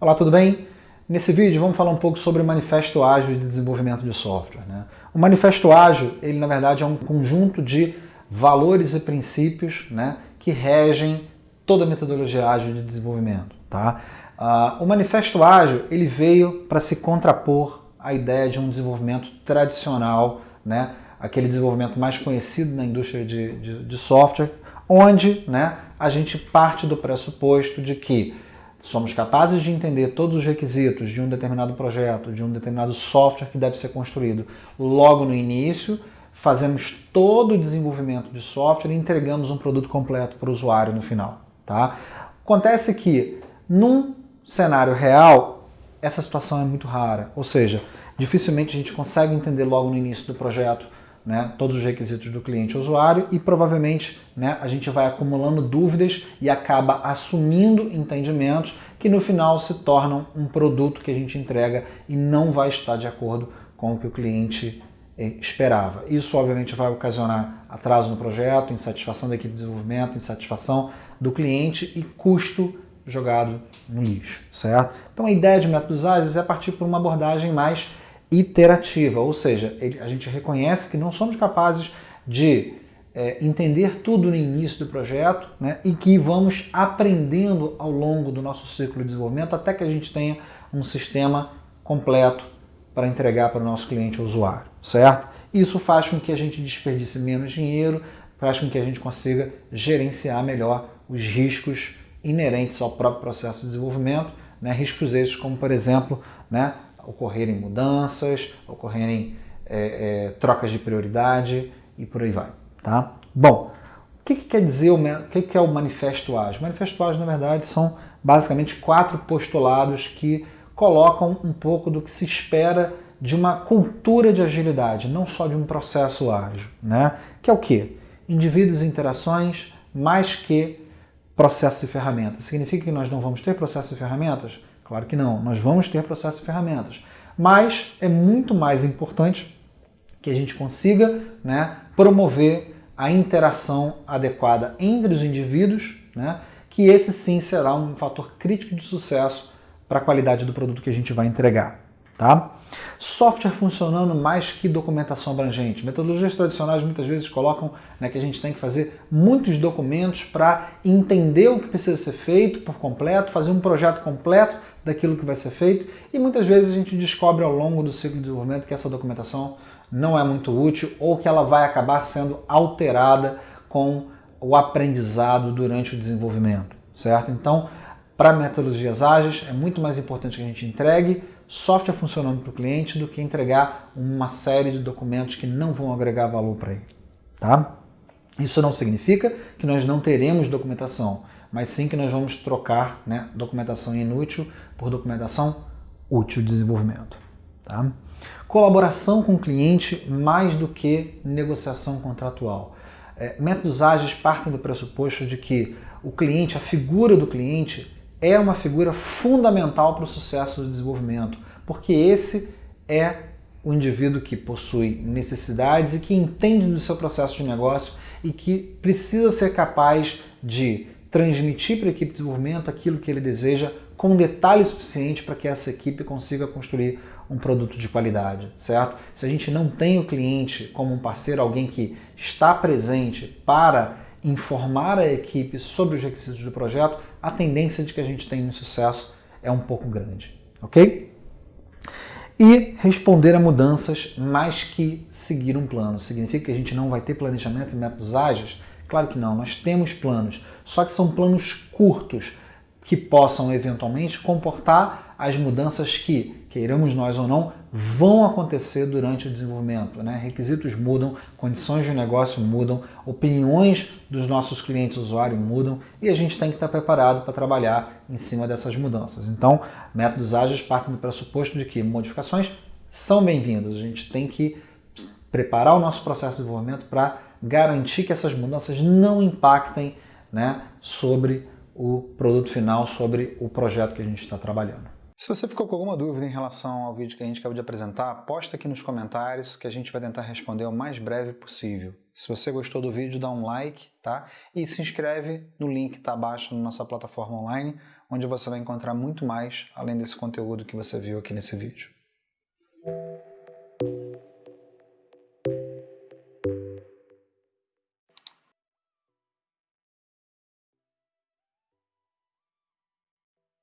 Olá, tudo bem? Nesse vídeo vamos falar um pouco sobre o Manifesto Ágil de Desenvolvimento de Software. Né? O Manifesto Ágil, ele na verdade é um conjunto de valores e princípios né, que regem toda a metodologia ágil de desenvolvimento. Tá? Uh, o Manifesto Ágil ele veio para se contrapor à ideia de um desenvolvimento tradicional, né, aquele desenvolvimento mais conhecido na indústria de, de, de software, onde né, a gente parte do pressuposto de que somos capazes de entender todos os requisitos de um determinado projeto, de um determinado software que deve ser construído logo no início, fazemos todo o desenvolvimento de software e entregamos um produto completo para o usuário no final. Tá? Acontece que, num cenário real, essa situação é muito rara, ou seja, dificilmente a gente consegue entender logo no início do projeto né, todos os requisitos do cliente e usuário e provavelmente né, a gente vai acumulando dúvidas e acaba assumindo entendimentos que no final se tornam um produto que a gente entrega e não vai estar de acordo com o que o cliente eh, esperava. Isso obviamente vai ocasionar atraso no projeto, insatisfação da equipe de desenvolvimento, insatisfação do cliente e custo jogado no lixo, certo? Então a ideia de métodos ágeis é partir por uma abordagem mais iterativa, ou seja, a gente reconhece que não somos capazes de é, entender tudo no início do projeto né, e que vamos aprendendo ao longo do nosso ciclo de desenvolvimento até que a gente tenha um sistema completo para entregar para o nosso cliente ou usuário, certo? Isso faz com que a gente desperdice menos dinheiro, faz com que a gente consiga gerenciar melhor os riscos inerentes ao próprio processo de desenvolvimento, né, riscos esses como, por exemplo, né, ocorrerem mudanças, ocorrerem é, é, trocas de prioridade e por aí vai. Tá? Bom, o que, que quer dizer o, que, que é o Manifesto Ágil? O Manifesto Ágil, na verdade, são basicamente quatro postulados que colocam um pouco do que se espera de uma cultura de agilidade, não só de um processo ágil, né? Que é o quê? Indivíduos e interações mais que processos e ferramentas. Significa que nós não vamos ter processos e ferramentas? Claro que não, nós vamos ter processos e ferramentas. Mas é muito mais importante que a gente consiga né, promover a interação adequada entre os indivíduos, né, que esse sim será um fator crítico de sucesso para a qualidade do produto que a gente vai entregar. Tá? Software funcionando mais que documentação abrangente. Metodologias tradicionais muitas vezes colocam né, que a gente tem que fazer muitos documentos para entender o que precisa ser feito por completo, fazer um projeto completo daquilo que vai ser feito e muitas vezes a gente descobre ao longo do ciclo de desenvolvimento que essa documentação não é muito útil ou que ela vai acabar sendo alterada com o aprendizado durante o desenvolvimento, certo? Então, para metodologias ágeis, é muito mais importante que a gente entregue software funcionando para o cliente do que entregar uma série de documentos que não vão agregar valor para ele. Tá? Isso não significa que nós não teremos documentação, mas sim que nós vamos trocar né, documentação inútil por documentação útil de desenvolvimento. Tá? Colaboração com o cliente mais do que negociação contratual. É, métodos ágeis partem do pressuposto de que o cliente, a figura do cliente, é uma figura fundamental para o sucesso do desenvolvimento, porque esse é o indivíduo que possui necessidades e que entende do seu processo de negócio e que precisa ser capaz de transmitir para a equipe de desenvolvimento aquilo que ele deseja com detalhe suficiente para que essa equipe consiga construir um produto de qualidade, certo? Se a gente não tem o cliente como um parceiro, alguém que está presente para informar a equipe sobre os requisitos do projeto, a tendência de que a gente tenha um sucesso é um pouco grande, ok? E responder a mudanças mais que seguir um plano. Significa que a gente não vai ter planejamento e métodos ágeis? Claro que não, nós temos planos, só que são planos curtos, que possam eventualmente comportar as mudanças que, queiramos nós ou não, vão acontecer durante o desenvolvimento. Né? Requisitos mudam, condições de negócio mudam, opiniões dos nossos clientes usuários mudam e a gente tem que estar preparado para trabalhar em cima dessas mudanças. Então, métodos ágeis partem do pressuposto de que modificações são bem-vindas. A gente tem que preparar o nosso processo de desenvolvimento para garantir que essas mudanças não impactem né, sobre o produto final sobre o projeto que a gente está trabalhando. Se você ficou com alguma dúvida em relação ao vídeo que a gente acabou de apresentar, posta aqui nos comentários que a gente vai tentar responder o mais breve possível, Se você gostou do vídeo, dá um like, tá? E se inscreve no link que está abaixo na nossa plataforma online, onde você vai encontrar muito mais além desse conteúdo que você viu aqui nesse vídeo.